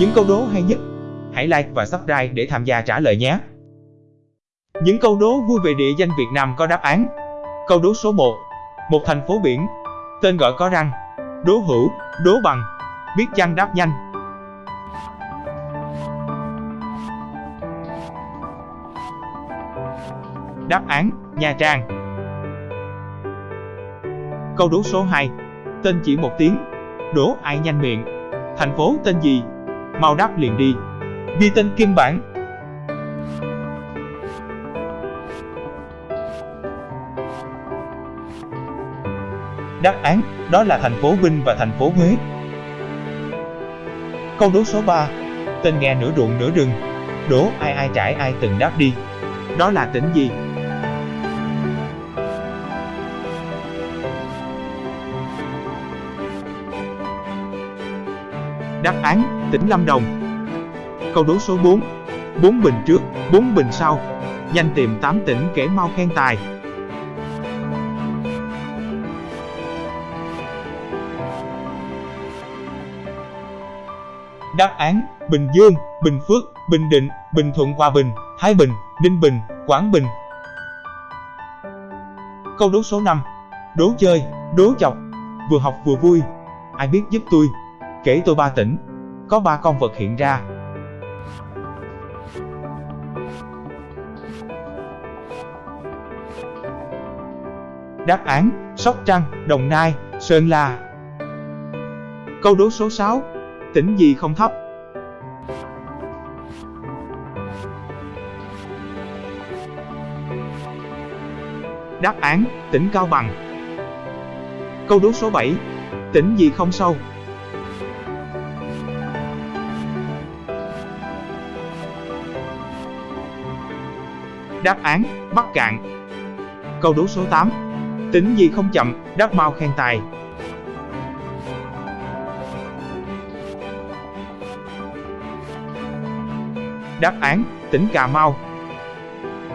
Những câu đố hay nhất, hãy like và subscribe để tham gia trả lời nhé. Những câu đố vui về địa danh Việt Nam có đáp án. Câu đố số 1. Một thành phố biển, tên gọi có răng. Đố hữu, đố bằng. Biết chăng đáp nhanh. Đáp án, Nha Trang. Câu đố số 2. Tên chỉ một tiếng. Đố ai nhanh miệng. Thành phố tên gì? Mau đáp liền đi. Ghi tên kim bản. Đáp án, đó là thành phố Vinh và thành phố Huế. Câu đố số 3. Tên nghe nửa ruộng nửa rừng. Đố ai ai trải ai từng đáp đi. Đó là tỉnh gì? Đáp án, tỉnh Lâm Đồng. Câu đố số 4. Bốn bình trước, bốn bình sau. Nhanh tìm 8 tỉnh kể mau khen tài. Đáp án, Bình Dương, Bình Phước, Bình Định, Bình Thuận Hòa Bình, Thái Bình, Ninh Bình, Quảng Bình. Câu đố số 5. Đố chơi, đố chọc. Vừa học vừa vui. Ai biết giúp tôi? Kể tôi ba tỉnh. Có ba con vật hiện ra. Đáp án, Sóc Trăng, Đồng Nai, Sơn La. Câu đố số 6. Tỉnh gì không thấp? Đáp án, tỉnh Cao Bằng. Câu đố số 7. Tỉnh gì không sâu? Đáp án, Bắc Cạn. Câu đố số 8. Tính gì không chậm, đáp mau khen tài. Đáp án, tỉnh Cà Mau.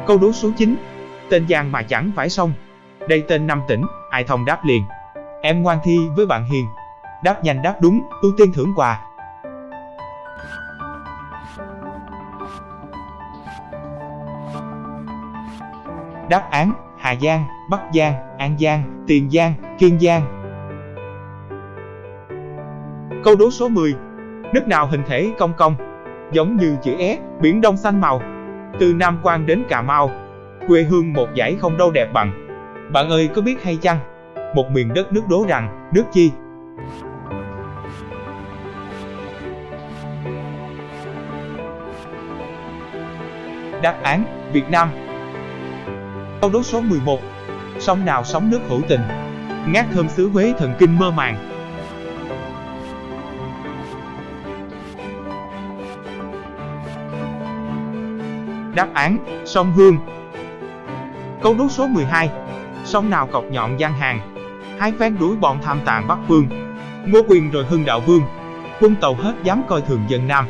Câu đố số 9. Tên Giang mà chẳng phải sông. Đây tên năm tỉnh, ai thông đáp liền. Em ngoan thi với bạn hiền. Đáp nhanh đáp đúng, ưu tiên thưởng quà. Đáp án, Hà Giang, Bắc Giang, An Giang, Tiền Giang, Kiên Giang. Câu đố số 10. Nước nào hình thể cong cong, giống như chữ S, biển đông xanh màu. Từ Nam Quan đến Cà Mau, quê hương một dải không đâu đẹp bằng. Bạn ơi có biết hay chăng? Một miền đất nước đố rằng, nước chi? Đáp án, Việt Nam. Câu đố số 11. Sông nào sóng nước hữu tình? Ngát thơm xứ Huế thần kinh mơ màng. Đáp án, sông Hương. Câu đố số 12. Sông nào cọc nhọn gian hàng? Hai phen đuổi bọn tham tàn Bắc Phương. Ngô Quyền rồi Hưng Đạo Vương. Quân tàu hết dám coi thường dân Nam.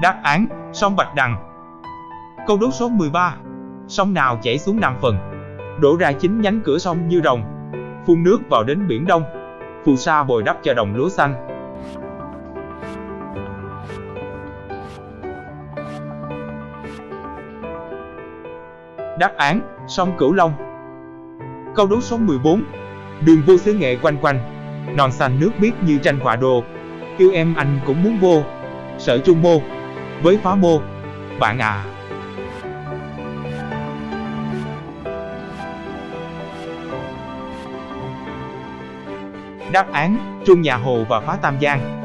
Đáp án, sông Bạch Đằng. Câu đố số 13. Sông nào chảy xuống Nam Phần? Đổ ra chính nhánh cửa sông như rồng. Phun nước vào đến Biển Đông. Phù sa bồi đắp cho đồng lúa xanh. Đáp án, sông Cửu Long. Câu đố số 14. Đường vô xứ nghệ quanh quanh. Non xanh nước biếc như tranh họa đồ. Yêu em anh cũng muốn vô. Sở Trung Mô với phá mô. Bạn à! Đáp án, Trung Nhà Hồ và Phá Tam Giang.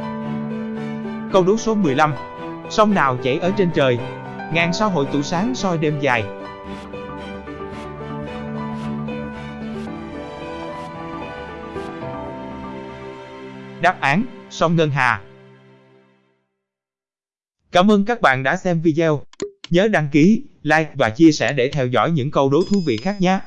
Câu đố số 15. Sông nào chảy ở trên trời? Ngàn sao hội tụ sáng soi đêm dài. Đáp án, sông Ngân Hà. Cảm ơn các bạn đã xem video. Nhớ đăng ký, like và chia sẻ để theo dõi những câu đố thú vị khác nhé.